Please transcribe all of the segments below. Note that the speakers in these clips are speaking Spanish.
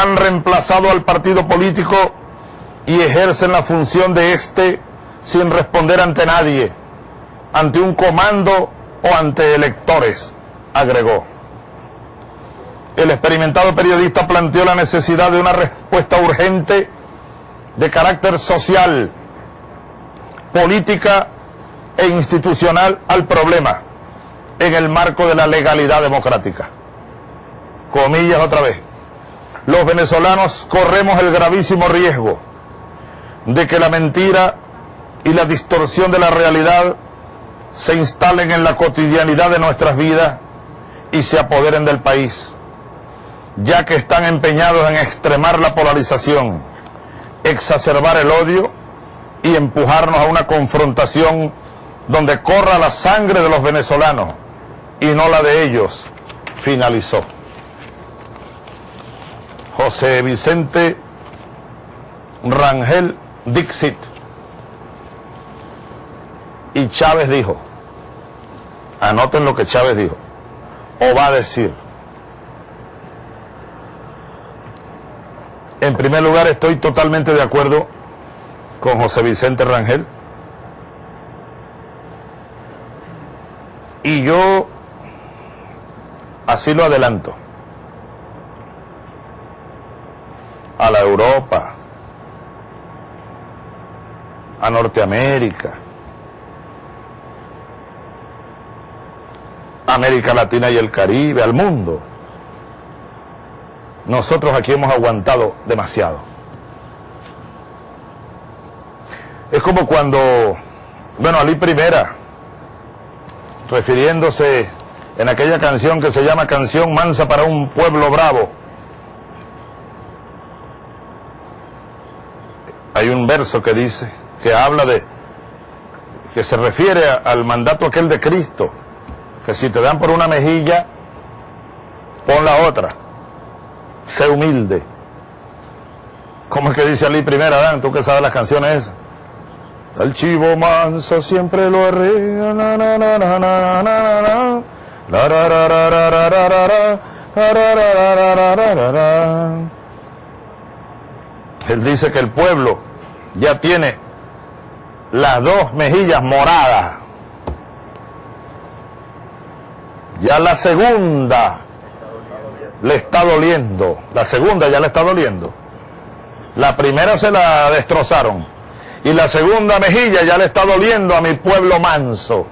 han reemplazado al partido político y ejercen la función de éste sin responder ante nadie, ante un comando o ante electores, agregó. El experimentado periodista planteó la necesidad de una respuesta urgente de carácter social, política e institucional al problema en el marco de la legalidad democrática. Comillas otra vez. Los venezolanos corremos el gravísimo riesgo de que la mentira y la distorsión de la realidad se instalen en la cotidianidad de nuestras vidas y se apoderen del país, ya que están empeñados en extremar la polarización, exacerbar el odio y empujarnos a una confrontación donde corra la sangre de los venezolanos y no la de ellos, finalizó. José Vicente Rangel Dixit. Y Chávez dijo, anoten lo que Chávez dijo, o va a decir. En primer lugar, estoy totalmente de acuerdo con José Vicente Rangel. Y yo así lo adelanto. A la Europa, a Norteamérica, América Latina y el Caribe, al mundo. Nosotros aquí hemos aguantado demasiado. Es como cuando, bueno, Ali Primera, refiriéndose en aquella canción que se llama Canción Mansa para un pueblo bravo, hay un verso que dice, que habla de, que se refiere al mandato aquel de Cristo, que si te dan por una mejilla, pon la otra, sé humilde. ¿Cómo es que dice Ali primera, Adán? Tú que sabes las canciones esas. Al chivo manso siempre lo arrea. Él dice que el pueblo ya tiene las dos mejillas moradas. Ya la segunda le está doliendo. La segunda ya le está doliendo. La primera se la destrozaron. Y la segunda mejilla ya le está doliendo a mi pueblo manso.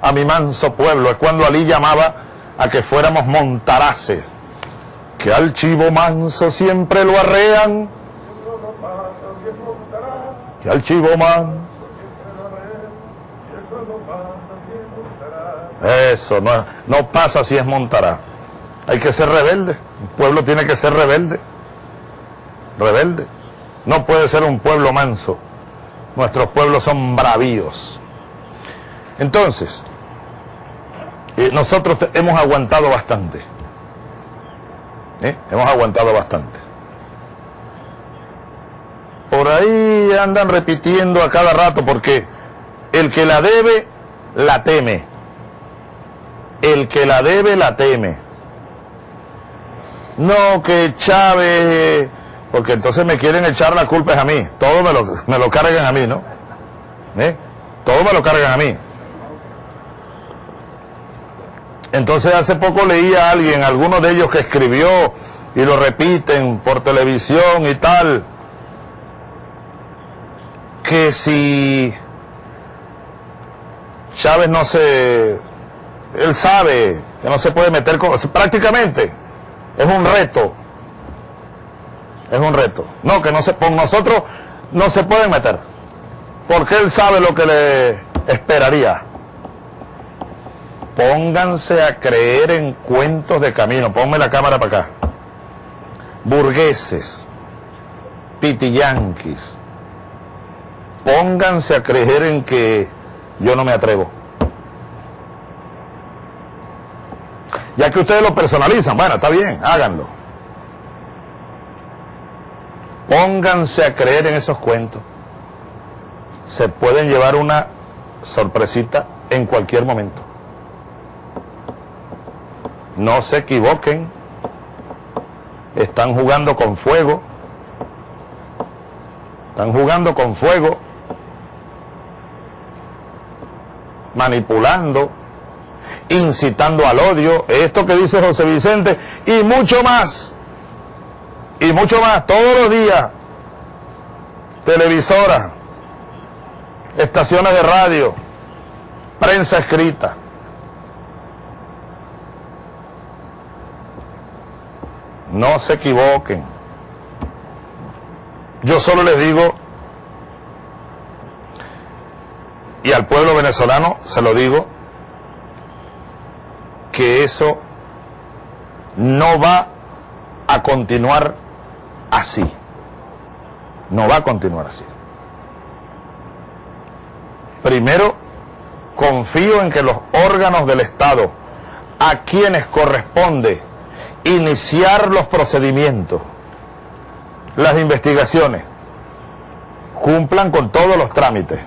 A mi manso pueblo. Es cuando Ali llamaba a que fuéramos montaraces. Que al chivo manso siempre lo arrean. Que al chivo manso. Eso, no, no pasa si es montará. Hay que ser rebelde. Un pueblo tiene que ser rebelde. Rebelde. No puede ser un pueblo manso. Nuestros pueblos son bravíos. Entonces, eh, nosotros hemos aguantado bastante. ¿Eh? Hemos aguantado bastante. Por ahí andan repitiendo a cada rato porque el que la debe, la teme. El que la debe, la teme. No que Chávez, porque entonces me quieren echar la culpa a mí. Todo me lo, me lo cargan a mí, ¿no? ¿Eh? Todo me lo cargan a mí. Entonces hace poco leí a alguien, alguno de ellos que escribió y lo repiten por televisión y tal, que si Chávez no se, él sabe que no se puede meter con, prácticamente es un reto, es un reto. No, que no se, con nosotros no se pueden meter, porque él sabe lo que le esperaría. Pónganse a creer en cuentos de camino. Ponme la cámara para acá. Burgueses, pitiyanquis. Pónganse a creer en que yo no me atrevo. Ya que ustedes lo personalizan, bueno, está bien, háganlo. Pónganse a creer en esos cuentos. Se pueden llevar una sorpresita en cualquier momento. No se equivoquen. están jugando con fuego, están jugando con fuego, manipulando, incitando al odio, esto que dice José Vicente, y mucho más, y mucho más, todos los días, televisoras, estaciones de radio, prensa escrita. No se equivoquen. Yo solo les digo, y al pueblo venezolano se lo digo, que eso no va a continuar así. No va a continuar así. Primero, confío en que los órganos del Estado, a quienes corresponde iniciar los procedimientos, las investigaciones, cumplan con todos los trámites.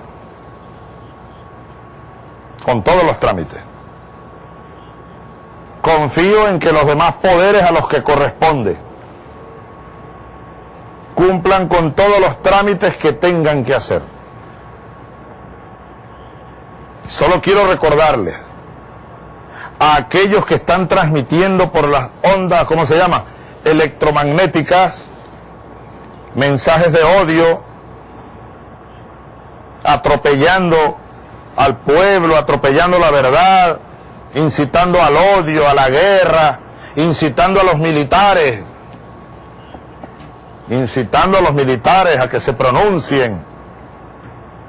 Con todos los trámites. Confío en que los demás poderes a los que corresponde cumplan con todos los trámites que tengan que hacer. Solo quiero recordarles a aquellos que están transmitiendo por las ondas, ¿cómo se llama? Electromagnéticas, mensajes de odio, atropellando al pueblo, atropellando la verdad, incitando al odio, a la guerra, incitando a los militares, incitando a los militares a que se pronuncien,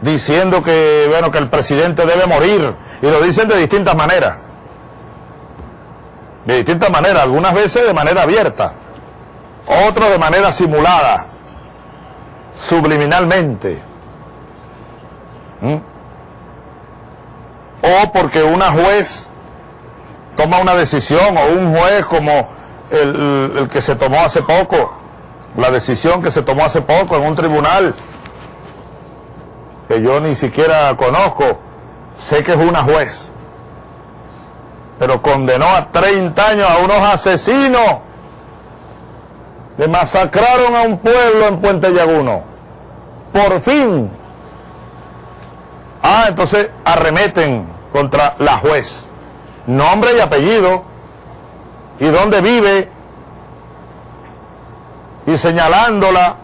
diciendo que, bueno, que el presidente debe morir, y lo dicen de distintas maneras de distintas maneras, algunas veces de manera abierta, otros de manera simulada, subliminalmente. ¿Mm? O porque una juez toma una decisión, o un juez como el, el que se tomó hace poco, la decisión que se tomó hace poco en un tribunal, que yo ni siquiera conozco, sé que es una juez pero condenó a 30 años a unos asesinos que masacraron a un pueblo en Puente Llaguno. Por fin. Ah, entonces arremeten contra la juez. Nombre y apellido. Y dónde vive. Y señalándola.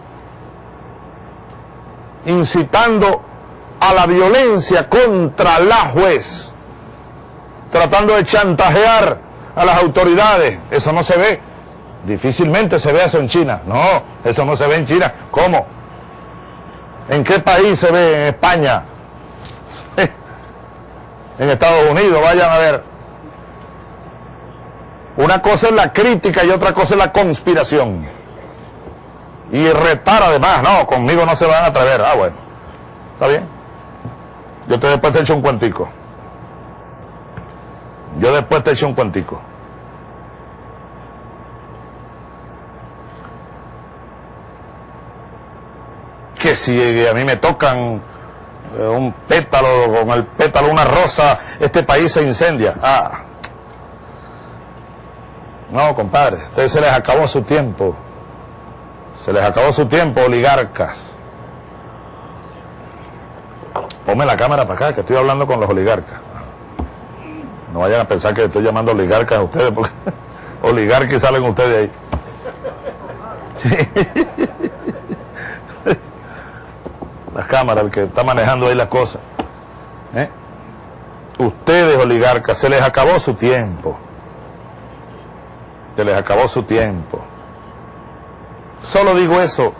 Incitando a la violencia contra la juez tratando de chantajear a las autoridades. Eso no se ve. Difícilmente se ve eso en China. No, eso no se ve en China. ¿Cómo? ¿En qué país se ve? En España. En Estados Unidos, vayan a ver. Una cosa es la crítica y otra cosa es la conspiración. Y retar además, no, conmigo no se van a atrever. Ah, bueno. ¿Está bien? Yo te después te echo un cuentico. Yo después te echo un cuantico. Que si a mí me tocan eh, un pétalo, con el pétalo una rosa, este país se incendia. Ah. No, compadre, ustedes se les acabó su tiempo. Se les acabó su tiempo, oligarcas. Ponme la cámara para acá, que estoy hablando con los oligarcas. No vayan a pensar que estoy llamando oligarcas a ustedes, porque oligarcas salen ustedes ahí. Las cámaras, el que está manejando ahí las cosas. ¿Eh? Ustedes, oligarcas, se les acabó su tiempo. Se les acabó su tiempo. Solo digo eso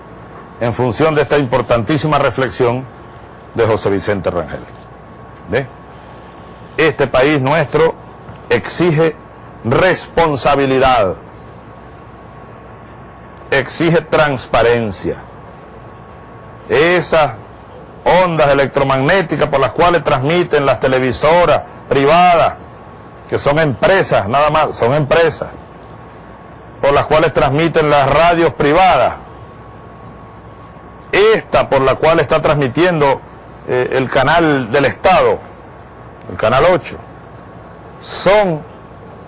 en función de esta importantísima reflexión de José Vicente Rangel. Este país nuestro exige responsabilidad, exige transparencia. Esas ondas electromagnéticas por las cuales transmiten las televisoras privadas, que son empresas, nada más, son empresas, por las cuales transmiten las radios privadas, esta por la cual está transmitiendo eh, el canal del Estado, el Canal 8, son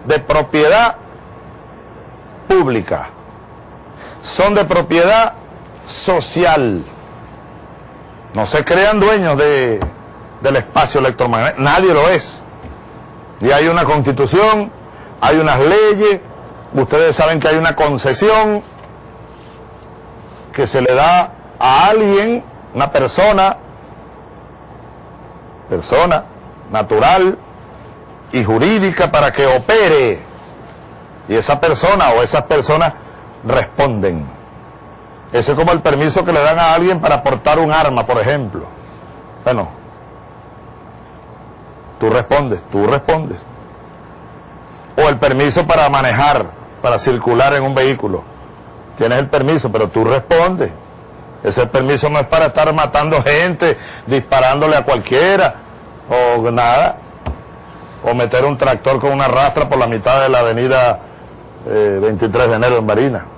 de propiedad pública. son de propiedad social. No se crean dueños de, del espacio electromagnético, nadie lo es. Y hay una constitución, hay unas leyes, ustedes saben que hay una concesión que se le da a alguien, una persona, persona natural y jurídica para que opere. Y esa persona o esas personas responden. Ese es como el permiso que le dan a alguien para portar un arma, por ejemplo. Bueno, tú respondes, tú respondes. O el permiso para manejar, para circular en un vehículo. Tienes el permiso, pero tú respondes. Ese permiso no es para estar matando gente, disparándole a cualquiera, o nada. O meter un tractor con una rastra por la mitad de la avenida 23 eh, de enero en Barina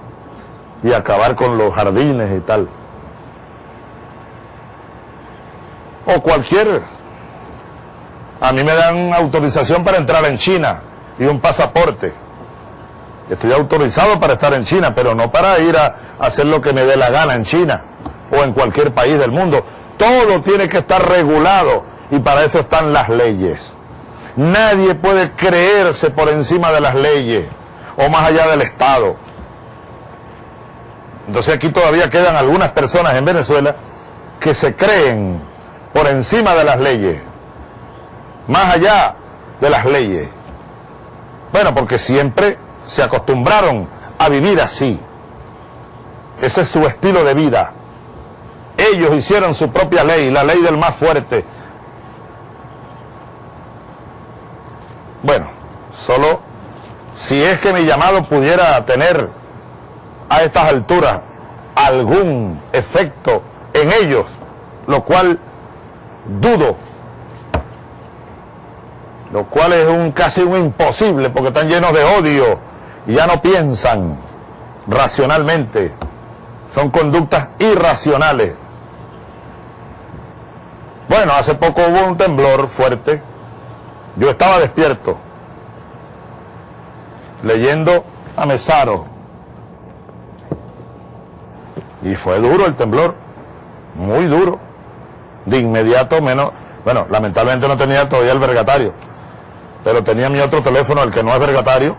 y acabar con los jardines y tal. O cualquier. A mí me dan autorización para entrar en China y un pasaporte. Estoy autorizado para estar en China, pero no para ir a hacer lo que me dé la gana en China o en cualquier país del mundo. Todo tiene que estar regulado y para eso están las leyes. Nadie puede creerse por encima de las leyes o más allá del Estado. Entonces aquí todavía quedan algunas personas en Venezuela que se creen por encima de las leyes, más allá de las leyes. Bueno, porque siempre se acostumbraron a vivir así. Ese es su estilo de vida. Ellos hicieron su propia ley, la ley del más fuerte. Bueno, solo si es que mi llamado pudiera tener a estas alturas algún efecto en ellos, lo cual dudo, lo cual es un casi un imposible porque están llenos de odio y ya no piensan racionalmente, son conductas irracionales. Bueno, hace poco hubo un temblor fuerte, yo estaba despierto, leyendo a Mesaro, y fue duro el temblor, muy duro. De inmediato menos, bueno, lamentablemente no tenía todavía el vergatario, pero tenía mi otro teléfono, el que no es vergatario,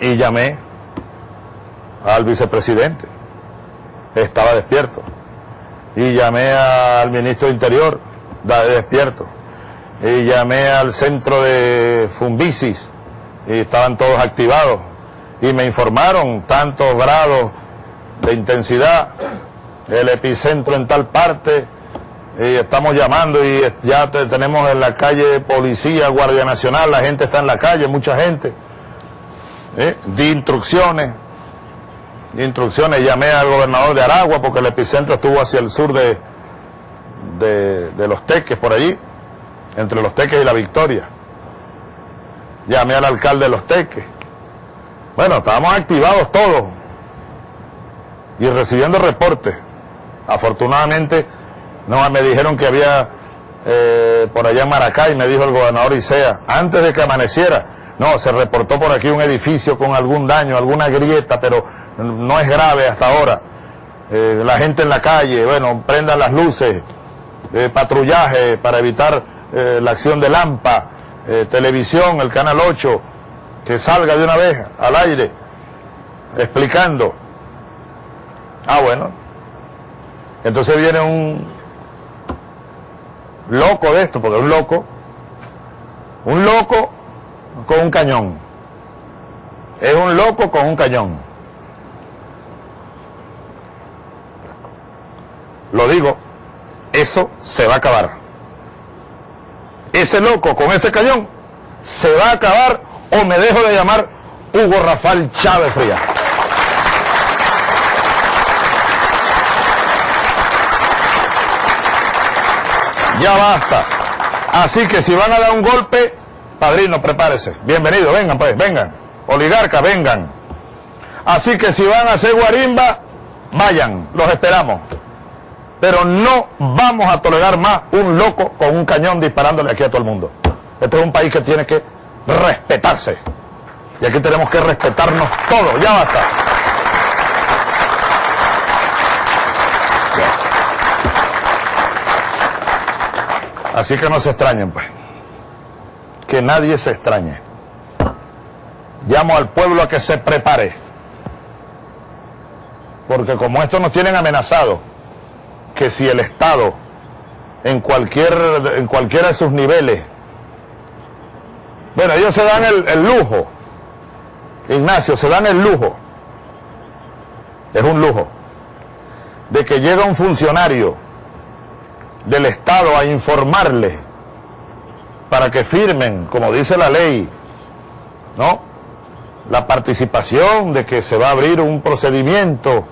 y llamé al vicepresidente. Estaba despierto. Y llamé al ministro de Interior, despierto. Y llamé al centro de Fumbicis, y estaban todos activados. Y me informaron tantos grados de intensidad, el epicentro en tal parte, y estamos llamando y ya tenemos en la calle policía, Guardia Nacional, la gente está en la calle, mucha gente. ¿eh? Di instrucciones, di instrucciones, llamé al gobernador de Aragua porque el epicentro estuvo hacia el sur de, de, de los Teques, por allí, entre los Teques y la Victoria. Llamé al alcalde de los Teques. Bueno, estábamos activados todos y recibiendo reportes. Afortunadamente, no me dijeron que había eh, por allá en Maracay, me dijo el gobernador Isea, antes de que amaneciera, no, se reportó por aquí un edificio con algún daño, alguna grieta, pero no es grave hasta ahora. Eh, la gente en la calle, bueno, prendan las luces, eh, patrullaje para evitar la acción de lampa, televisión, el canal 8, que salga de una vez al aire, explicando. Ah, bueno. Entonces viene un loco de esto, porque un loco, un loco con un cañón. Es un loco con un cañón. Lo digo, eso se va a acabar. Ese loco con ese cañón se va a acabar o me dejo de llamar Hugo Rafael Chávez Frías. Ya basta. Así que si van a dar un golpe, padrino, prepárese. Bienvenido, vengan pues, vengan. Oligarca, vengan. Así que si van a hacer guarimba, vayan, los esperamos. Pero no vamos a tolerar más un loco con un cañón disparándole aquí a todo el mundo. Este es un país que tiene que respetarse. Y aquí tenemos que respetarnos todos. Ya basta. Así que no se extrañen, pues. Que nadie se extrañe. Llamo al pueblo a que se prepare. Porque como esto nos tienen amenazado, que si el Estado, en, cualquier, en cualquiera de sus niveles, bueno, ellos se dan el, el lujo, Ignacio, se dan el lujo, es un lujo, de que llega un funcionario del Estado a informarle para que firmen, como dice la ley, ¿no? La participación de que se va a abrir un procedimiento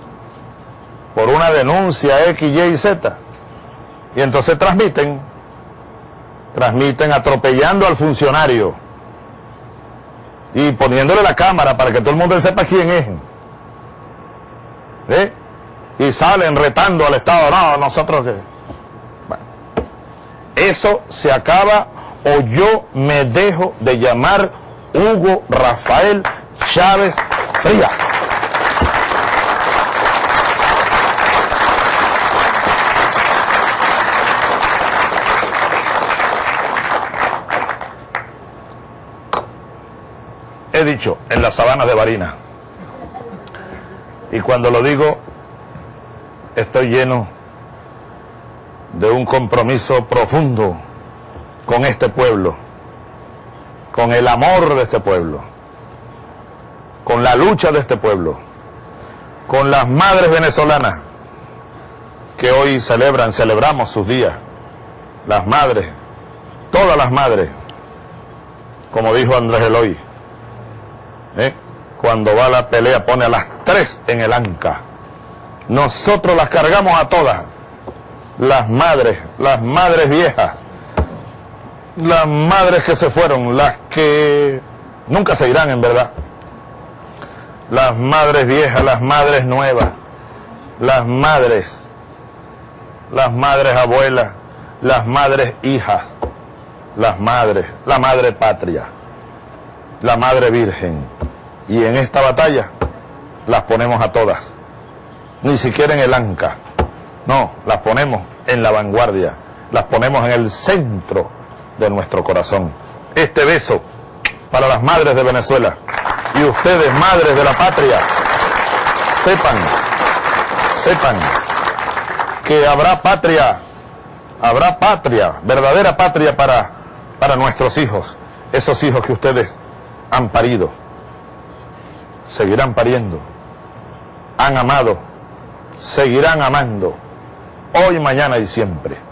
por una denuncia X, Y y Z. Y entonces transmiten, transmiten atropellando al funcionario y poniéndole la cámara para que todo el mundo sepa quién es. ¿Eh? Y salen retando al Estado, no, nosotros que... Eso se acaba o yo me dejo de llamar Hugo Rafael Chávez Frías. He dicho, en las sabanas de Barina. Y cuando lo digo, estoy lleno de un compromiso profundo con este pueblo, con el amor de este pueblo, con la lucha de este pueblo, con las madres venezolanas que hoy celebran, celebramos sus días, las madres, todas las madres, como dijo Andrés Eloy, ¿eh? cuando va la pelea pone a las tres en el anca. Nosotros las cargamos a todas las madres, las madres viejas, las madres que se fueron, las que nunca se irán en verdad, las madres viejas, las madres nuevas, las madres, las madres abuelas, las madres hijas, las madres, la madre patria, la madre virgen. Y en esta batalla las ponemos a todas, ni siquiera en el anca. No, las ponemos en la vanguardia, las ponemos en el centro de nuestro corazón. Este beso para las madres de Venezuela y ustedes, madres de la patria, sepan, sepan que habrá patria, habrá patria, verdadera patria para, para nuestros hijos, esos hijos que ustedes han parido, seguirán pariendo, han amado, seguirán amando hoy, mañana y siempre.